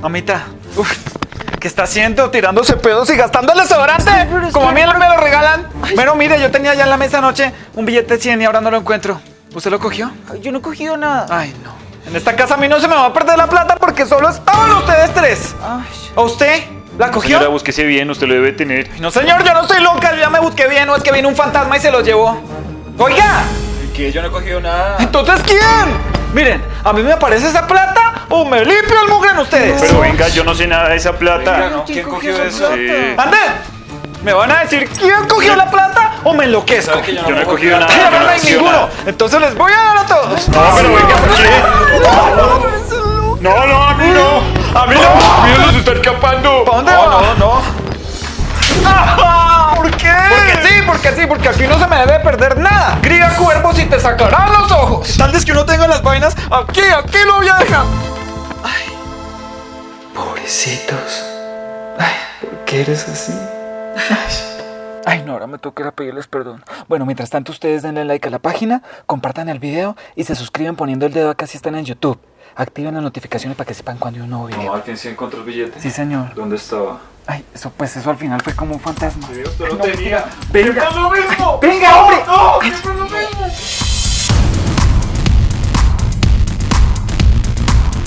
Mamita, uf, ¿qué está haciendo? Tirándose pedos y gastando el desodorante. Como a mí me lo regalan. Bueno, mire, yo tenía ya en la mesa anoche un billete de 100 y ahora no lo encuentro. ¿Usted lo cogió? Ay, yo no he cogido nada. Ay, no. En esta casa a mí no se me va a perder la plata porque solo estaban ustedes tres. Ay, ¿A usted? ¿La cogió? Señora, búsquese bien, usted lo debe tener. No, señor, yo no estoy loca. Yo ya me busqué bien. No es que vino un fantasma y se lo llevó. Oiga, Que yo no he cogido nada. ¿entonces quién? Miren, a mí me aparece esa plata o me limpio el mugre en ustedes. Pero venga, yo no sé nada de esa plata. Venga, no. ¿Quién cogió eso? Sí. ¡Ande! ¿Me van a decir quién cogió la plata o me enloquezco? Yo no he cogido nada. No yo hay no sé ninguno. nada. Entonces les voy a dar a todos. No, pero venga, ¿por qué? No, no, a mí no. A mí no. Mira, se está escapando. ¿Para dónde no, va? No, no, ¡Ah! ¿Por qué? Porque sí, porque sí, porque aquí no se me debe perder nada. Grita cuervos y te sacarán los ojos. Tal vez que uno tenga las vainas, aquí, aquí lo voy a dejar. Ay, pobrecitos. Ay, ¿por qué eres así? Ay, no, ahora me toca ir a pedirles perdón. Bueno, mientras tanto, ustedes denle like a la página, compartan el video y se suscriben poniendo el dedo acá si están en YouTube. Activen las notificaciones para que sepan cuando hay un nuevo video. ¿alguien se encontró el billete? Sí, señor. ¿Dónde estaba? Ay, eso pues eso al final fue como un fantasma. usted lo tenía. Venga. lo mismo! Venga, hombre. ¡No! ¡Siempre lo